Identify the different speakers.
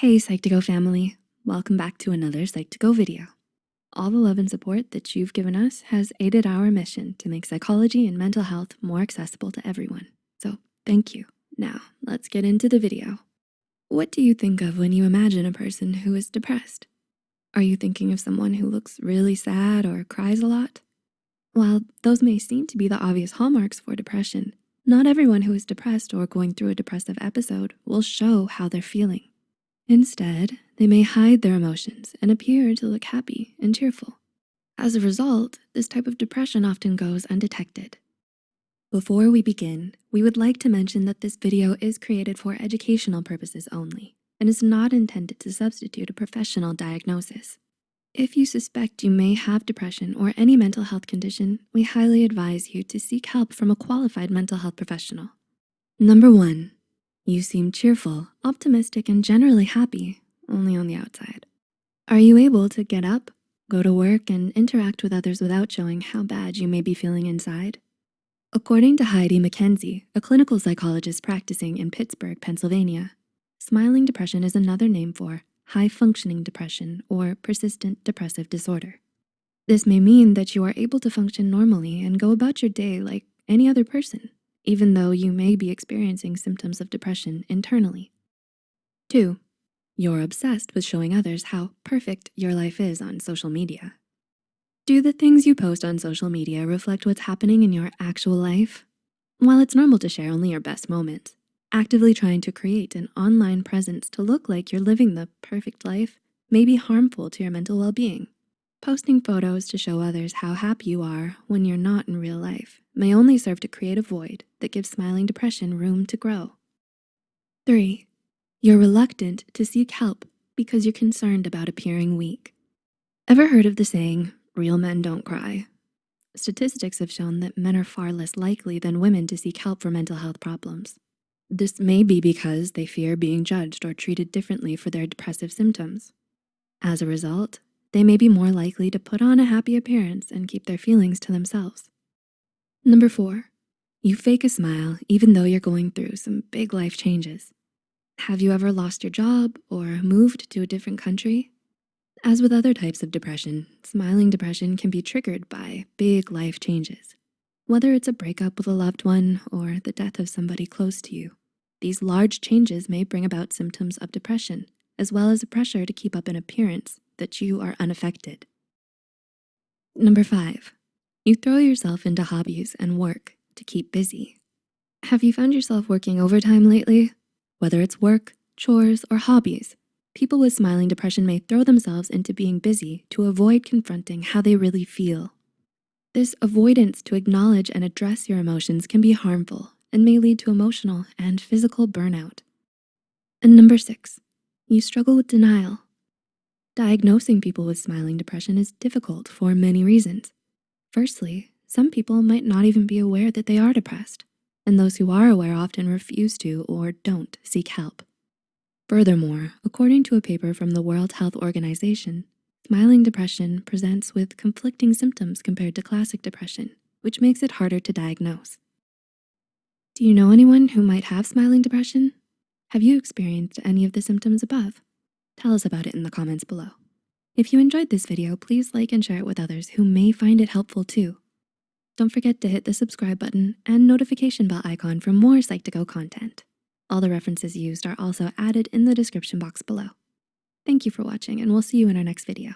Speaker 1: Hey Psych2Go family, welcome back to another Psych2Go video. All the love and support that you've given us has aided our mission to make psychology and mental health more accessible to everyone. So thank you. Now let's get into the video. What do you think of when you imagine a person who is depressed? Are you thinking of someone who looks really sad or cries a lot? While those may seem to be the obvious hallmarks for depression, not everyone who is depressed or going through a depressive episode will show how they're feeling. Instead, they may hide their emotions and appear to look happy and cheerful. As a result, this type of depression often goes undetected. Before we begin, we would like to mention that this video is created for educational purposes only and is not intended to substitute a professional diagnosis. If you suspect you may have depression or any mental health condition, we highly advise you to seek help from a qualified mental health professional. Number one, you seem cheerful, optimistic, and generally happy, only on the outside. Are you able to get up, go to work, and interact with others without showing how bad you may be feeling inside? According to Heidi McKenzie, a clinical psychologist practicing in Pittsburgh, Pennsylvania, smiling depression is another name for high functioning depression or persistent depressive disorder. This may mean that you are able to function normally and go about your day like any other person even though you may be experiencing symptoms of depression internally. Two, you're obsessed with showing others how perfect your life is on social media. Do the things you post on social media reflect what's happening in your actual life? While it's normal to share only your best moments, actively trying to create an online presence to look like you're living the perfect life may be harmful to your mental well-being. Posting photos to show others how happy you are when you're not in real life may only serve to create a void that gives smiling depression room to grow. Three, you're reluctant to seek help because you're concerned about appearing weak. Ever heard of the saying, real men don't cry? Statistics have shown that men are far less likely than women to seek help for mental health problems. This may be because they fear being judged or treated differently for their depressive symptoms. As a result, they may be more likely to put on a happy appearance and keep their feelings to themselves. Number four, you fake a smile even though you're going through some big life changes. Have you ever lost your job or moved to a different country? As with other types of depression, smiling depression can be triggered by big life changes. Whether it's a breakup with a loved one or the death of somebody close to you, these large changes may bring about symptoms of depression, as well as a pressure to keep up an appearance that you are unaffected. Number five, you throw yourself into hobbies and work to keep busy. Have you found yourself working overtime lately? Whether it's work, chores, or hobbies, people with smiling depression may throw themselves into being busy to avoid confronting how they really feel. This avoidance to acknowledge and address your emotions can be harmful and may lead to emotional and physical burnout. And number six, you struggle with denial. Diagnosing people with smiling depression is difficult for many reasons. Firstly, some people might not even be aware that they are depressed, and those who are aware often refuse to or don't seek help. Furthermore, according to a paper from the World Health Organization, smiling depression presents with conflicting symptoms compared to classic depression, which makes it harder to diagnose. Do you know anyone who might have smiling depression? Have you experienced any of the symptoms above? Tell us about it in the comments below. If you enjoyed this video, please like and share it with others who may find it helpful too. Don't forget to hit the subscribe button and notification bell icon for more Psych2Go content. All the references used are also added in the description box below. Thank you for watching and we'll see you in our next video.